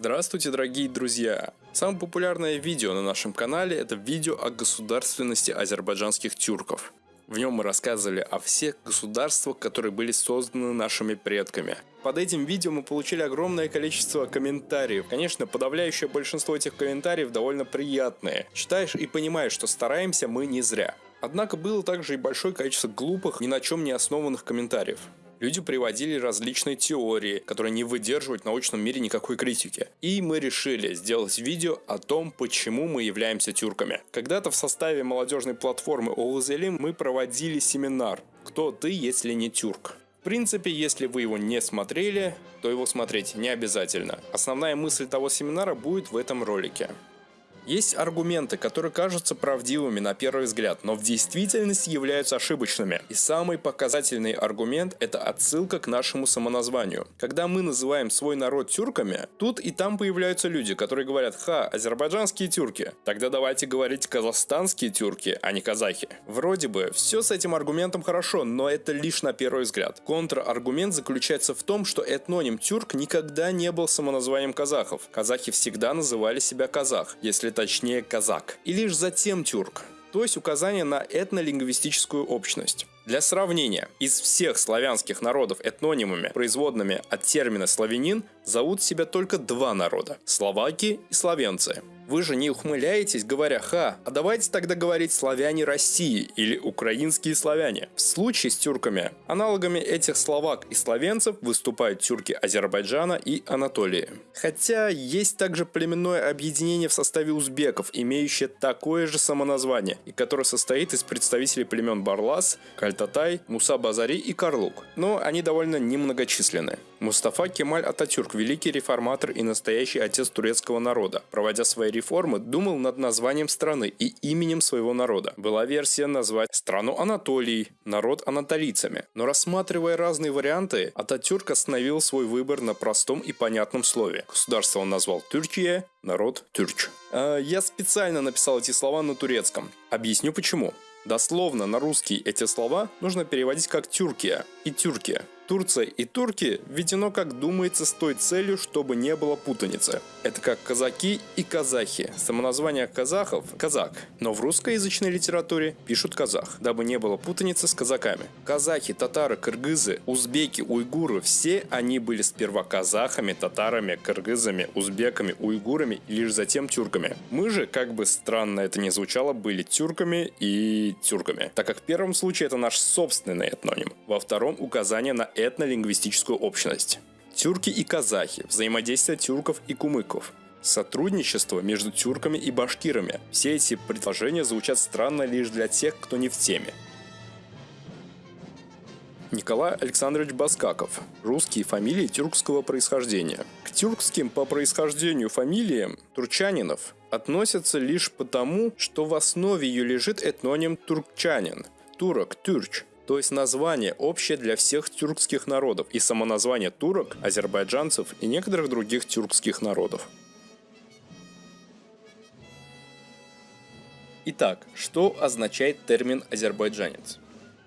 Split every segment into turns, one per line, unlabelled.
Здравствуйте, дорогие друзья! Самое популярное видео на нашем канале это видео о государственности азербайджанских тюрков. В нем мы рассказывали о всех государствах, которые были созданы нашими предками. Под этим видео мы получили огромное количество комментариев. Конечно, подавляющее большинство этих комментариев довольно приятные. Читаешь и понимаешь, что стараемся мы не зря. Однако было также и большое количество глупых, ни на чем не основанных комментариев. Люди приводили различные теории, которые не выдерживают в научном мире никакой критики. И мы решили сделать видео о том, почему мы являемся тюрками. Когда-то в составе молодежной платформы Оузелим мы проводили семинар «Кто ты, если не тюрк?». В принципе, если вы его не смотрели, то его смотреть не обязательно. Основная мысль того семинара будет в этом ролике. Есть аргументы, которые кажутся правдивыми на первый взгляд, но в действительности являются ошибочными. И самый показательный аргумент – это отсылка к нашему самоназванию. Когда мы называем свой народ тюрками, тут и там появляются люди, которые говорят «Ха, азербайджанские тюрки». Тогда давайте говорить казахстанские тюрки, а не казахи. Вроде бы, все с этим аргументом хорошо, но это лишь на первый взгляд. Контраргумент заключается в том, что этноним тюрк никогда не был самоназванием казахов. Казахи всегда называли себя казах. Если точнее казак, и лишь затем тюрк, то есть указание на этнолингвистическую общность. Для сравнения, из всех славянских народов этнонимами, производными от термина «славянин», зовут себя только два народа – словаки и словенцы. Вы же не ухмыляетесь, говоря «ха», а давайте тогда говорить «славяне России» или «украинские славяне». В случае с тюрками, аналогами этих словак и словенцев выступают тюрки Азербайджана и Анатолии. Хотя есть также племенное объединение в составе узбеков, имеющее такое же самоназвание, и которое состоит из представителей племен Барлас, Кальтатай, Муса Базари и Карлук. Но они довольно немногочисленны. Мустафа Кемаль Ататюрк – великий реформатор и настоящий отец турецкого народа. Проводя свои реформы, думал над названием страны и именем своего народа. Была версия назвать страну Анатолий, народ анатолийцами. Но рассматривая разные варианты, Ататюрк остановил свой выбор на простом и понятном слове. Государство он назвал Тюркия, народ Тюрч. А, я специально написал эти слова на турецком. Объясню почему. Дословно на русский эти слова нужно переводить как «тюркия» и «тюркия». Турция и турки введено, как думается, с той целью, чтобы не было путаницы. Это как казаки и казахи. Самоназвание казахов – казак. Но в русскоязычной литературе пишут казах, дабы не было путаницы с казаками. Казахи, татары, кыргызы, узбеки, уйгуры – все они были сперва казахами, татарами, кыргызами, узбеками, уйгурами и лишь затем тюрками. Мы же, как бы странно это ни звучало, были тюрками и тюрками, так как в первом случае это наш собственный этноним, во втором указание на этнолингвистическую общность. Тюрки и казахи, взаимодействие тюрков и кумыков, сотрудничество между тюрками и башкирами. Все эти предложения звучат странно лишь для тех, кто не в теме. Николай Александрович Баскаков. Русские фамилии тюркского происхождения. К тюркским по происхождению фамилиям турчанинов относятся лишь потому, что в основе ее лежит этноним туркчанин, турок, тюрч, то есть название общее для всех тюркских народов и самоназвание турок, азербайджанцев и некоторых других тюркских народов. Итак, что означает термин «азербайджанец»?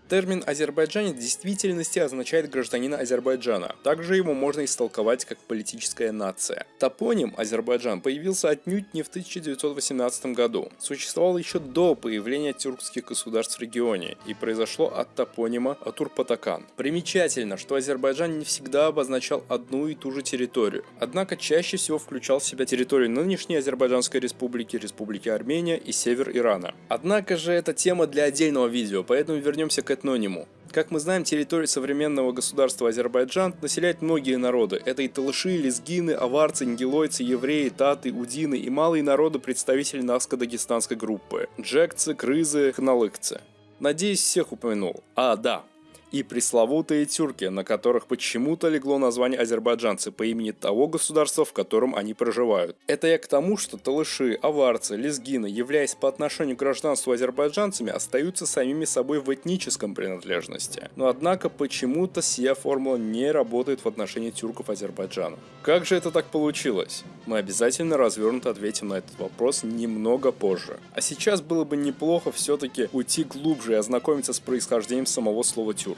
Термин «азербайджанец» в действительности означает гражданина Азербайджана. Также его можно истолковать как политическая нация. Топоним Азербайджан появился отнюдь не в 1918 году. Существовал еще до появления тюркских государств в регионе и произошло от топонима Атурпатакан. Примечательно, что Азербайджан не всегда обозначал одну и ту же территорию, однако чаще всего включал в себя территорию нынешней Азербайджанской республики, Республики Армения и север Ирана. Однако же это тема для отдельного видео, поэтому вернемся к этнониму. Как мы знаем, территорию современного государства Азербайджан населяют многие народы. Это и талыши, лезгины, аварцы, нгилойцы, евреи, таты, удины и малые народы представители Наско-Дагестанской группы. Джекцы, крызы, хналыкцы. Надеюсь, всех упомянул. А, да, и пресловутые тюрки, на которых почему-то легло название азербайджанцы по имени того государства, в котором они проживают. Это я к тому, что талыши, аварцы, лезгины, являясь по отношению к гражданству азербайджанцами, остаются самими собой в этническом принадлежности. Но однако почему-то сия формула не работает в отношении тюрков Азербайджана. Как же это так получилось? Мы обязательно развернуто ответим на этот вопрос немного позже. А сейчас было бы неплохо все-таки уйти глубже и ознакомиться с происхождением самого слова тюрк.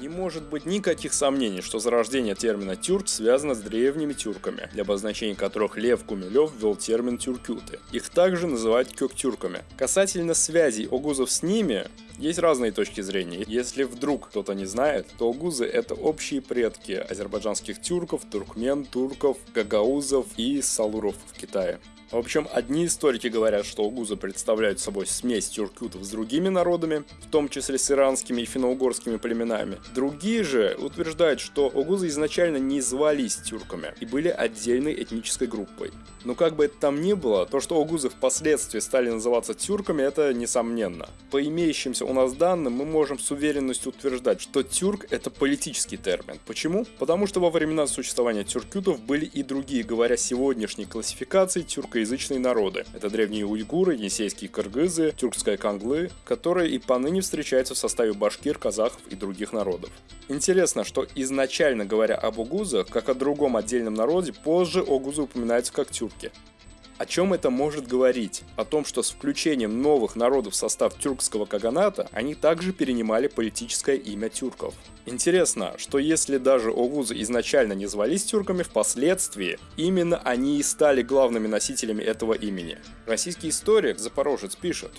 Не может быть никаких сомнений, что зарождение термина «тюрк» связано с древними тюрками, для обозначения которых Лев Гумилев ввел термин «тюркюты». Их также называют кёк-тюрками. Касательно связей огузов с ними, есть разные точки зрения. Если вдруг кто-то не знает, то огузы это общие предки азербайджанских тюрков, туркмен, турков, гагаузов и салуров в Китае. В общем, одни историки говорят, что угузы представляют собой смесь тюркютов с другими народами, в том числе с иранскими и финно-угорскими племенами. Другие же утверждают, что угузы изначально не звались тюрками и были отдельной этнической группой. Но как бы это там ни было, то, что угузы впоследствии стали называться тюрками, это несомненно. По имеющимся у нас данным, мы можем с уверенностью утверждать, что тюрк это политический термин. Почему? Потому что во времена существования тюркютов были и другие, говоря сегодняшней классификации, тюрко тюркоязычные народы. Это древние уйгуры, енисейские кыргызы, тюркская канглы, которые и поныне встречаются в составе башкир, казахов и других народов. Интересно, что изначально говоря об угузах, как о другом отдельном народе, позже огузы упоминаются как тюрки. О чем это может говорить? О том, что с включением новых народов в состав тюркского каганата они также перенимали политическое имя тюрков. Интересно, что если даже Огузы изначально не звались тюрками, впоследствии именно они и стали главными носителями этого имени. Российский историк Запорожец пишет,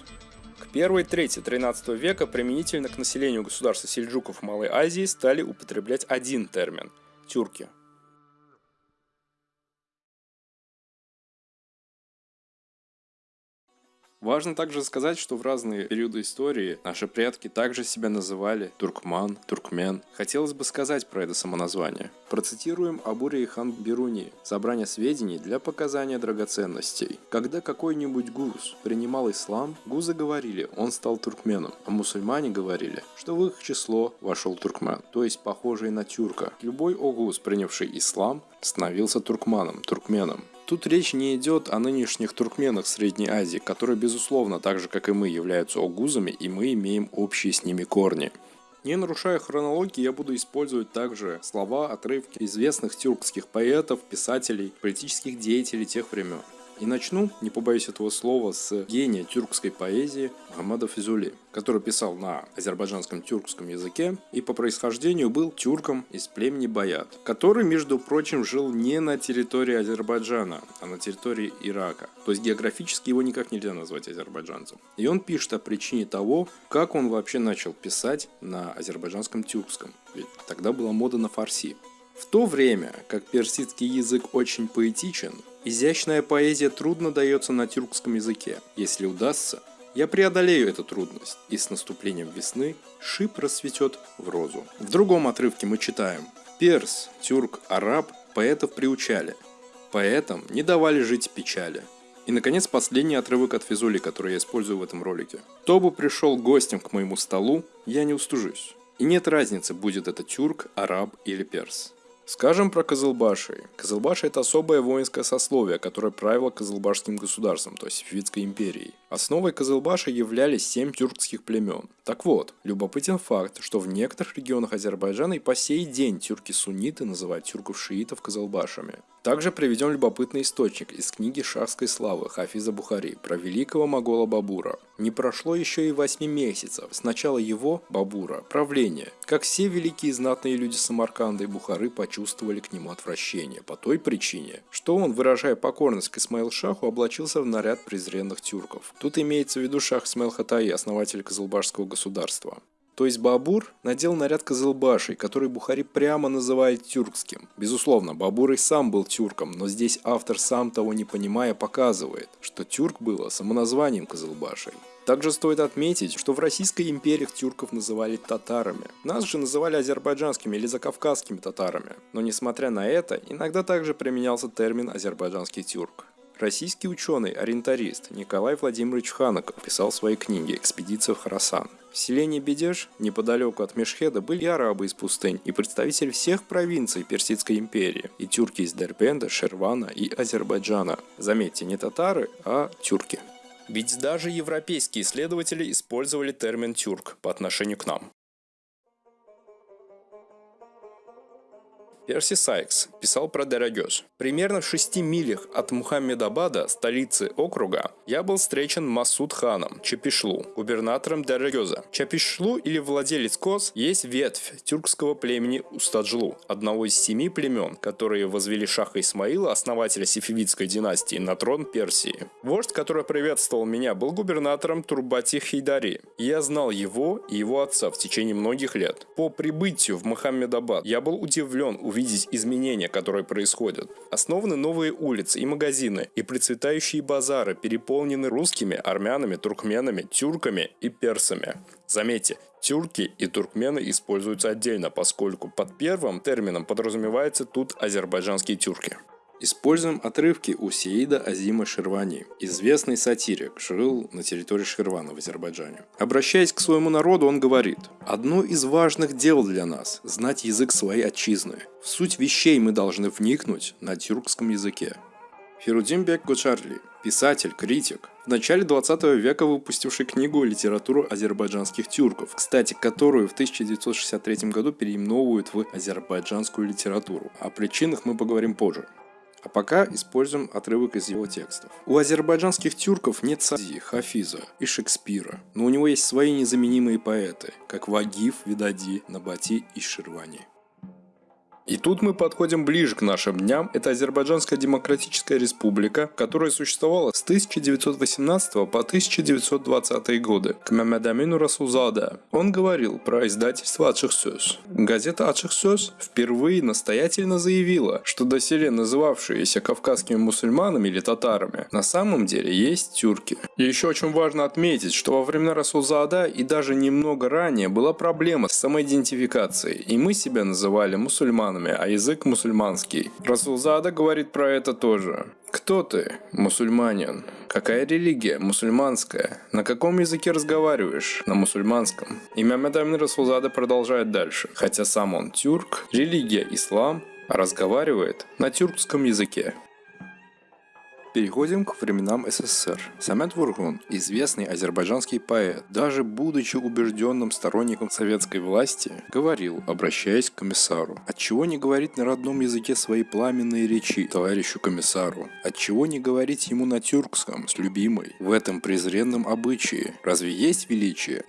к первой трети 13 века применительно к населению государства сельджуков Малой Азии стали употреблять один термин – тюрки. Важно также сказать, что в разные периоды истории наши предки также себя называли туркман, туркмен. Хотелось бы сказать про это самоназвание. Процитируем Абури и хан Бируни. Собрание сведений для показания драгоценностей. Когда какой-нибудь гуз принимал ислам, гузы говорили, он стал туркменом, а мусульмане говорили, что в их число вошел туркмен, то есть похожий на тюрка. Любой огуз, принявший ислам, становился туркманом, туркменом. Тут речь не идет о нынешних туркменах Средней Азии, которые, безусловно, так же как и мы, являются огузами, и мы имеем общие с ними корни. Не нарушая хронологии, я буду использовать также слова, отрывки известных тюркских поэтов, писателей, политических деятелей тех времен. И начну, не побоюсь этого слова, с гения тюркской поэзии Мухаммада Физули, который писал на азербайджанском тюркском языке и по происхождению был тюрком из племени Баят, который, между прочим, жил не на территории Азербайджана, а на территории Ирака. То есть географически его никак нельзя назвать азербайджанцем. И он пишет о причине того, как он вообще начал писать на азербайджанском тюркском. Ведь тогда была мода на фарси. В то время, как персидский язык очень поэтичен, изящная поэзия трудно дается на тюркском языке. Если удастся, я преодолею эту трудность, и с наступлением весны шип расцветет в розу. В другом отрывке мы читаем «Перс, тюрк, араб поэтов приучали, поэтам не давали жить печали». И, наконец, последний отрывок от Физули, который я использую в этом ролике. «Кто бы пришел гостем к моему столу, я не устужусь. И нет разницы, будет это тюрк, араб или перс. Скажем про Козылбаши. Козылбаши – это особое воинское сословие, которое правило Козылбашским государством, то есть Фивицкой империей. Основой Козылбаша являлись семь тюркских племен. Так вот, любопытен факт, что в некоторых регионах Азербайджана и по сей день тюрки-сунниты называют тюрков-шиитов Козылбашами. Также приведем любопытный источник из книги шахской славы Хафиза Бухари про великого могола Бабура. Не прошло еще и 8 месяцев с начала его, Бабура, правления, как все великие знатные люди Самарканда и Бухары почувствовали к нему отвращение по той причине, что он, выражая покорность к Исмаил Шаху, облачился в наряд презренных тюрков. Тут имеется в виду Шах Исмаил Хатаи, основатель Казалбашского государства. То есть Бабур надел наряд Кызылбашей, который Бухари прямо называет тюркским. Безусловно, Бабур и сам был тюрком, но здесь автор сам того не понимая показывает, что тюрк было самоназванием Кызылбашей. Также стоит отметить, что в Российской империи тюрков называли татарами. Нас же называли азербайджанскими или закавказскими татарами. Но несмотря на это, иногда также применялся термин азербайджанский тюрк. Российский ученый-ориентарист Николай Владимирович Ханаков писал в своей книге «Экспедиция в Харасан». В селении Бедеш, неподалеку от Мешхеда, были арабы из пустынь и представители всех провинций Персидской империи, и тюрки из Дербенда, Шервана и Азербайджана. Заметьте, не татары, а тюрки. Ведь даже европейские исследователи использовали термин «тюрк» по отношению к нам. Перси Сайкс писал про Дерагёж. Примерно в шести милях от Мухаммедабада, столицы округа, я был встречен Масуд ханом Чапишлу, губернатором Дерагёза. Чапишлу или владелец Коз есть ветвь тюркского племени Устаджлу, одного из семи племен, которые возвели Шаха Исмаила, основателя сифивидской династии, на трон Персии. Вождь, который приветствовал меня, был губернатором Турбати Хейдари. Я знал его и его отца в течение многих лет. По прибытию в Мухаммедабад я был удивлен увидеть изменения, которые происходят. Основаны новые улицы и магазины, и процветающие базары переполнены русскими, армянами, туркменами, тюрками и персами. Заметьте, тюрки и туркмены используются отдельно, поскольку под первым термином подразумевается тут азербайджанские тюрки. Используем отрывки у Сеида Азима Ширвани. Известный сатирик, жил на территории Ширвана в Азербайджане. Обращаясь к своему народу, он говорит, «Одно из важных дел для нас – знать язык своей отчизны. В суть вещей мы должны вникнуть на тюркском языке». Ферудимбек Гочарли, писатель, критик, в начале 20 века выпустивший книгу «Литературу азербайджанских тюрков», кстати, которую в 1963 году переименовывают в азербайджанскую литературу. О причинах мы поговорим позже. А пока используем отрывок из его текстов. У азербайджанских тюрков нет Сади, Хафиза и Шекспира, но у него есть свои незаменимые поэты, как Вагиф, Видади, Набати и Ширвани. И тут мы подходим ближе к нашим дням. Это Азербайджанская Демократическая Республика, которая существовала с 1918 по 1920 годы. К Мамедамину Расулзада. Он говорил про издательство «Ачых Сөз». Газета «Ачых Сөз» впервые настоятельно заявила, что доселе называвшиеся кавказскими мусульманами или татарами на самом деле есть тюрки. И еще очень важно отметить, что во времена Расулзада и даже немного ранее была проблема с самоидентификацией, и мы себя называли мусульманами мусульманами, а язык мусульманский. Расулзада говорит про это тоже. Кто ты, мусульманин? Какая религия? Мусульманская. На каком языке разговариваешь? На мусульманском. Имя Мадамин Расулзада продолжает дальше. Хотя сам он тюрк, религия ислам, а разговаривает на тюркском языке. Переходим к временам СССР. Самет Вургун, известный азербайджанский поэт, даже будучи убежденным сторонником советской власти, говорил, обращаясь к комиссару, отчего не говорить на родном языке свои пламенные речи товарищу комиссару, отчего не говорить ему на тюркском с любимой, в этом презренном обычае, разве есть величие?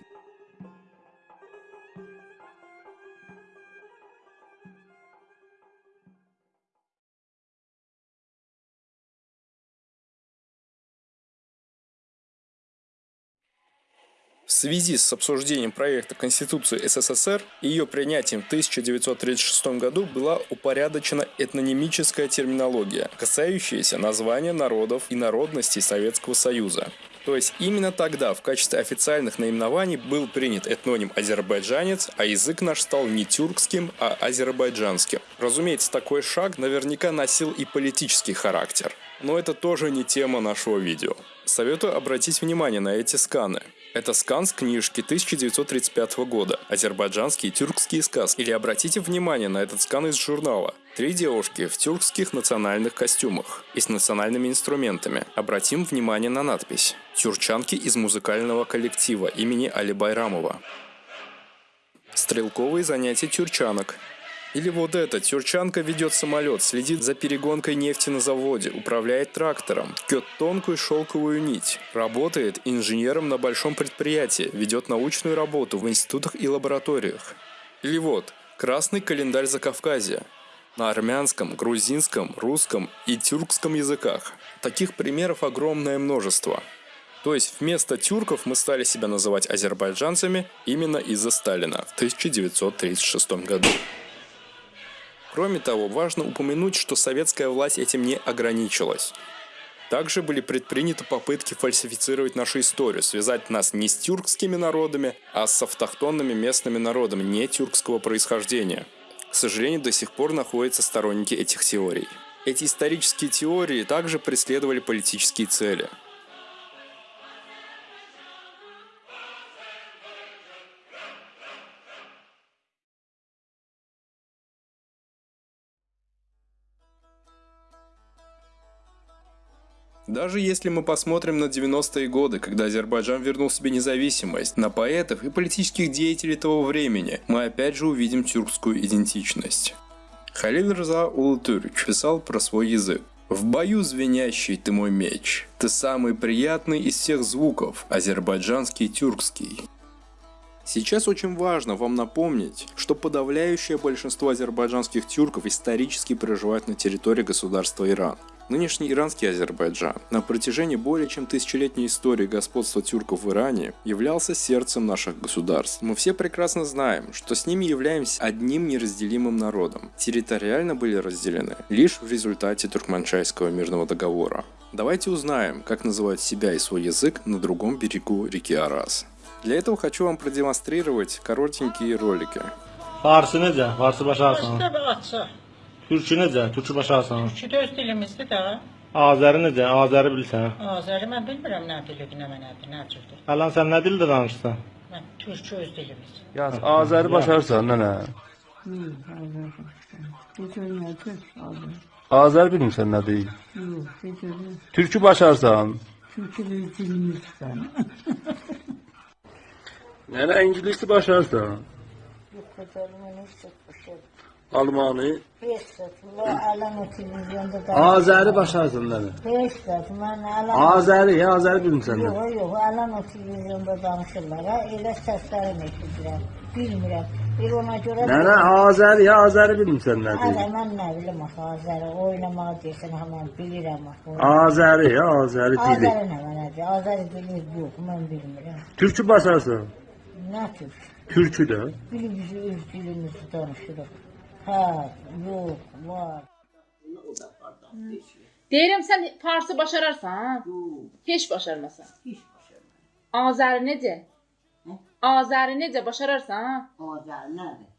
В связи с обсуждением проекта Конституции СССР и ее принятием в 1936 году была упорядочена этнонимическая терминология, касающаяся названия народов и народностей Советского Союза. То есть именно тогда в качестве официальных наименований был принят этноним азербайджанец, а язык наш стал не тюркским, а азербайджанским. Разумеется, такой шаг наверняка носил и политический характер. Но это тоже не тема нашего видео. Советую обратить внимание на эти сканы. Это скан с книжки 1935 года «Азербайджанские тюркские сказки». Или обратите внимание на этот скан из журнала. Три девушки в тюркских национальных костюмах и с национальными инструментами. Обратим внимание на надпись. Тюрчанки из музыкального коллектива имени Али Байрамова. Стрелковые занятия тюрчанок. Или вот это, тюрчанка ведет самолет, следит за перегонкой нефти на заводе, управляет трактором, ткет тонкую шелковую нить, работает инженером на большом предприятии, ведет научную работу в институтах и лабораториях. Или вот, красный календарь Закавказья, на армянском, грузинском, русском и тюркском языках. Таких примеров огромное множество. То есть вместо тюрков мы стали себя называть азербайджанцами именно из-за Сталина в 1936 году. Кроме того, важно упомянуть, что советская власть этим не ограничилась. Также были предприняты попытки фальсифицировать нашу историю, связать нас не с тюркскими народами, а с автохтонными местными народами не тюркского происхождения. К сожалению, до сих пор находятся сторонники этих теорий. Эти исторические теории также преследовали политические цели – Даже если мы посмотрим на 90-е годы, когда Азербайджан вернул себе независимость, на поэтов и политических деятелей того времени, мы опять же увидим тюркскую идентичность. Халиль Рза Улутюрич писал про свой язык. В бою звенящий ты мой меч, ты самый приятный из всех звуков, азербайджанский тюркский. Сейчас очень важно вам напомнить, что подавляющее большинство азербайджанских тюрков исторически проживают на территории государства Иран. Нынешний иранский Азербайджан на протяжении более чем тысячелетней истории господства тюрков в Иране являлся сердцем наших государств. Мы все прекрасно знаем, что с ними являемся одним неразделимым народом. Территориально были разделены лишь в результате Туркманчайского мирного договора. Давайте узнаем, как называют себя и свой язык на другом берегу реки Арас. Для этого хочу вам продемонстрировать коротенькие ролики.
Necə? Farsı başarsan?
Kitabı açsa,
Türkçü necə? Türkçü başarsan?
ki öz dilimizdir də.
Azəri necə? Azəri bilirsən?
Azəri mən bilmirəm nə dilidir, nə mənədir, nə cürdür.
Əlan sən nə dildə danışırsan?
Mən türkçü öz dilimiz.
Yaz Azəri başarsan nənə. Azər bilmirsən nədir? Türkü başarsan. Nənə ingiliscə başarsan. Almanı. Azəri başarsan nənə.
Beş saat mən əlan
Azəri, ya Azəri bilmirsən nə?
yox, yox, əlan o televizyonda danışırlar. Ha, elə səslərini eşidirəm. Bilmirəm. Bir ona görə
Nənə Azəri, ya Azəri bilmirsən
Hələ
nədir?
mən nə bilim axı Azəri oynamağı deyirsən, hamam bilirəm axı.
Azəri, ya Azəri dili.
Azəri nə mənədir? Azəri dili yox, mən bilmirəm.
Türkü başarsan.
Nə tür?
Türkü də.
Bilimiz öz dilimizi danışırıq. Hə, yox, var.
Deyirəm sən farsı başararsan? Heç başarmasan.
Heç başarmam.
Azəri necə? Azəri necə başararsan?
Azəri nədir?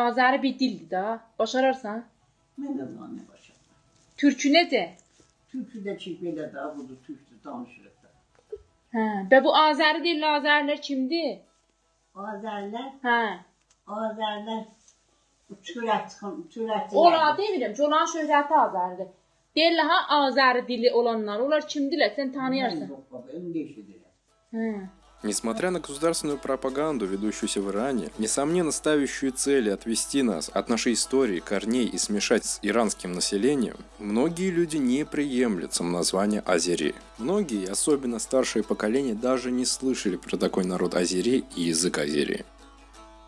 Azəri bir dildir da. Başararsan?
Mən də onu başarmam.
Türkü necə?
Türküdə ki belə də budur, türkçü danışırıq da.
Hə, və bu Azəri dilli Azərilər kimdir?
Azərlər,
Hə.
Azərlər türət, türət.
Ola demirəm, Colan şöhrəti Azəridir. Deyirlər ha Azəri dili olanlar, onlar kimdirlər? Sən tanıyarsan.
Несмотря на государственную пропаганду, ведущуюся в Иране, несомненно ставящую цели отвести нас от нашей истории, корней и смешать с иранским населением, многие люди не приемлют самоназвание Азери. Многие, особенно старшее поколение, даже не слышали про такой народ Азери и язык Азери.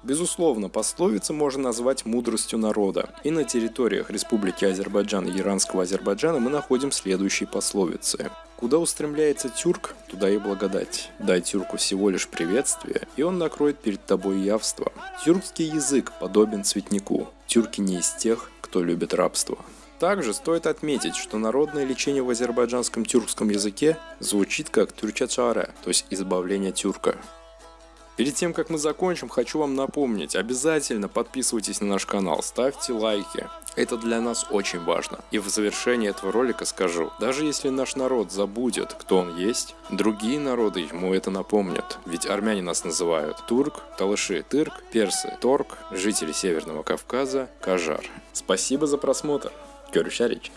Безусловно, пословица можно назвать мудростью народа. И на территориях Республики Азербайджан и Иранского Азербайджана мы находим следующие пословицы. Куда устремляется тюрк, туда и благодать. Дай тюрку всего лишь приветствие, и он накроет перед тобой явство. Тюркский язык подобен цветнику. Тюрки не из тех, кто любит рабство. Также стоит отметить, что народное лечение в азербайджанском тюркском языке звучит как тюрчачара, то есть избавление тюрка. Перед тем, как мы закончим, хочу вам напомнить, обязательно подписывайтесь на наш канал, ставьте лайки. Это для нас очень важно. И в завершении этого ролика скажу, даже если наш народ забудет, кто он есть, другие народы ему это напомнят. Ведь армяне нас называют турк, талыши тырк, персы торг, жители Северного Кавказа кажар. Спасибо за просмотр. Görüşürüz.